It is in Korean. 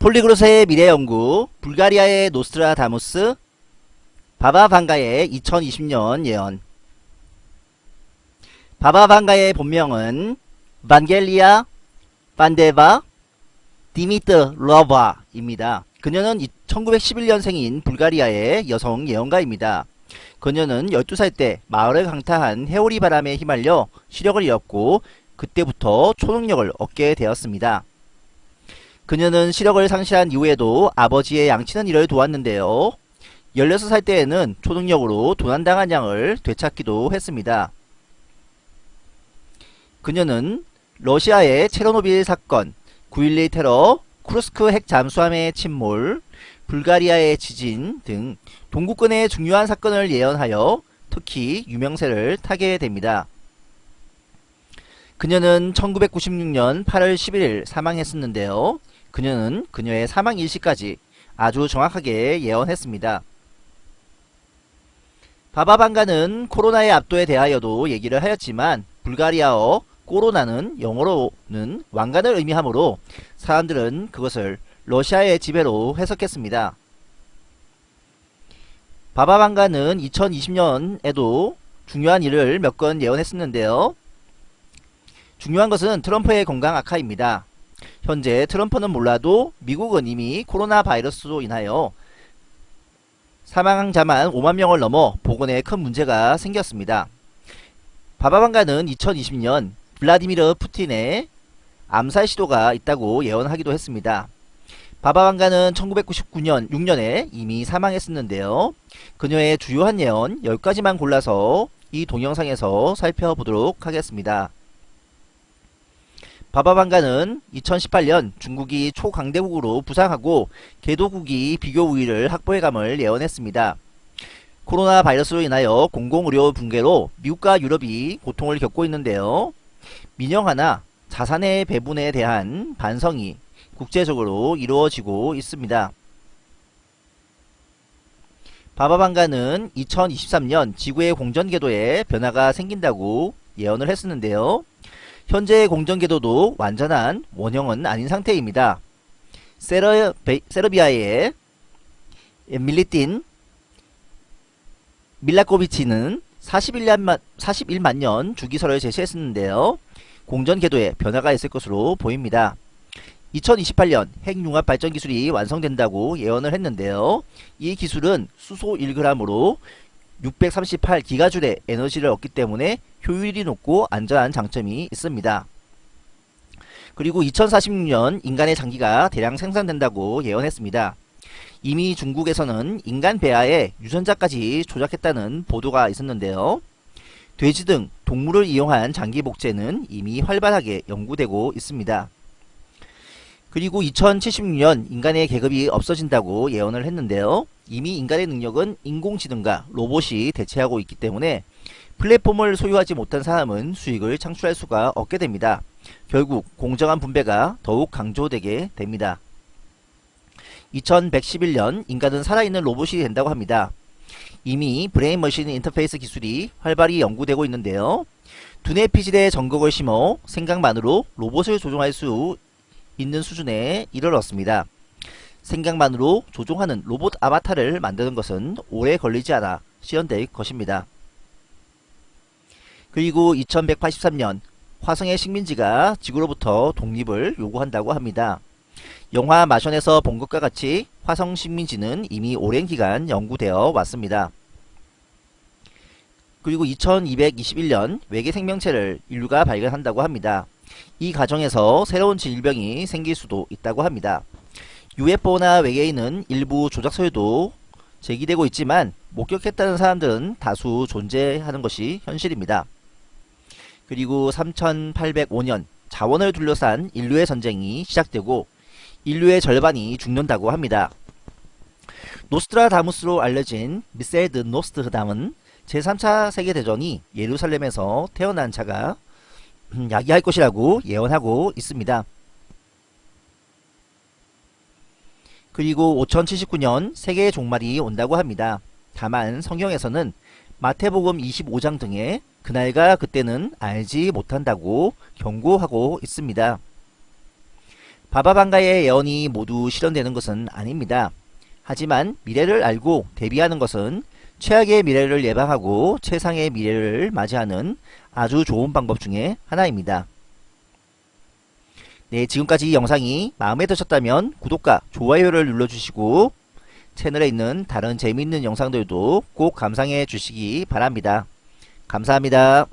폴리그로스의 미래연구, 불가리아의 노스트라다무스, 바바방가의 2020년 예언 바바방가의 본명은 반겔리아 반데바 디미트로바입니다. 그녀는 1911년생인 불가리아의 여성 예언가입니다. 그녀는 12살 때 마을을 강타한 회오리바람에 휘말려 시력을 잃었고 그때부터 초능력을 얻게 되었습니다. 그녀는 시력을 상실한 이후에도 아버지의 양치는 일을 도왔는데요. 16살 때에는 초능력으로 도난당한 양을 되찾기도 했습니다. 그녀는 러시아의 체르노빌 사건, 9.11 테러, 쿠르스크 핵 잠수함의 침몰, 불가리아의 지진 등 동구권의 중요한 사건을 예언하여 특히 유명세를 타게 됩니다. 그녀는 1996년 8월 11일 사망했었는데요. 그녀는 그녀의 사망 일시까지 아주 정확하게 예언했습니다. 바바방가는 코로나의 압도에 대하여도 얘기를 하였지만 불가리아어 코로나는 영어로는 왕관을 의미하므로 사람들은 그것을 러시아의 지배로 해석했습니다. 바바방가는 2020년에도 중요한 일을 몇 건 예언했었는데요. 중요한 것은 트럼프의 건강 악화입니다. 현재 트럼프는 몰라도 미국은 이미 코로나 바이러스로 인하여 사망자만 5만 명을 넘어 보건에 큰 문제가 생겼습니다. 바바방가는 2020년 블라디미르 푸틴의 암살 시도가 있다고 예언하기도 했습니다. 바바방가는 1999년 6년에 이미 사망했었는데요. 그녀의 주요한 예언 10가지만 골라서 이 동영상에서 살펴보도록 하겠습니다. 바바방가는 2018년 중국이 초강대국으로 부상하고 개도국이 비교 우위를 확보해감을 예언했습니다. 코로나 바이러스로 인하여 공공의료 붕괴로 미국과 유럽이 고통을 겪고 있는데요. 민영화나 자산의 배분에 대한 반성이 국제적으로 이루어지고 있습니다. 바바방가는 2023년 지구의 공전궤도에 변화가 생긴다고 예언을 했었는데요. 현재 공전궤도도 완전한 원형은 아닌 상태입니다. 세러, 세르비아의 밀리틴 밀라코비치는 41만, 41만 년 주기설을 제시했었는데요. 공전 궤도에 변화가 있을 것으로 보입니다. 2028년 핵융합 발전 기술이 완성된다고 예언을 했는데요. 이 기술은 수소 1g으로 638기가줄의 에너지를 얻기 때문에 효율이 높고 안전한 장점이 있습니다. 그리고 2046년 인간의 장기가 대량 생산된다고 예언했습니다. 이미 중국에서는 인간 배아에 유전자까지 조작했다는 보도가 있었는데요. 돼지 등 동물을 이용한 장기 복제는 이미 활발하게 연구되고 있습니다. 그리고 2076년 인간의 계급이 없어진다고 예언을 했는데요. 이미 인간의 능력은 인공지능과 로봇이 대체하고 있기 때문에 플랫폼을 소유하지 못한 사람은 수익을 창출할 수가 없게 됩니다. 결국 공정한 분배가 더욱 강조되게 됩니다. 2111년 인간은 살아있는 로봇이 된다고 합니다. 이미 브레인머신 인터페이스 기술이 활발히 연구되고 있는데요. 두뇌 피질에 전극을 심어 생각만으로 로봇을 조종할 수 있는 수준에 이르렀습니다. 생각만으로 조종하는 로봇 아바타를 만드는 것은 오래 걸리지 않아 시연될 것입니다. 그리고 2183년 화성의 식민지가 지구로부터 독립을 요구한다고 합니다. 영화 마션에서 본 것과 같이 화성 식민지는 이미 오랜 기간 연구되어 왔습니다. 그리고 2221년 외계 생명체를 인류가 발견한다고 합니다. 이 과정에서 새로운 질병이 생길 수도 있다고 합니다. UFO나 외계인은 일부 조작설도 제기되고 있지만 목격했다는 사람들은 다수 존재하는 것이 현실입니다. 그리고 3805년 자원을 둘러싼 인류의 전쟁이 시작되고 인류의 절반이 죽는다고 합니다. 노스트라다무스로 알려진 미셀드 노스트담은 제3차 세계대전이 예루살렘에서 태어난 자가 야기할 것이라고 예언하고 있습니다. 그리고 5079년 세계의 종말이 온다고 합니다. 다만 성경에서는 마태복음 25장 등에 그날과 그때는 알지 못한다고 경고하고 있습니다. 바바방가의 예언이 모두 실현되는 것은 아닙니다. 하지만 미래를 알고 대비하는 것은 최악의 미래를 예방하고 최상의 미래를 맞이하는 아주 좋은 방법 중에 하나입니다. 네, 지금까지 이 영상이 마음에 드셨다면 구독과 좋아요를 눌러주시고 채널에 있는 다른 재미있는 영상들도 꼭 감상해 주시기 바랍니다. 감사합니다.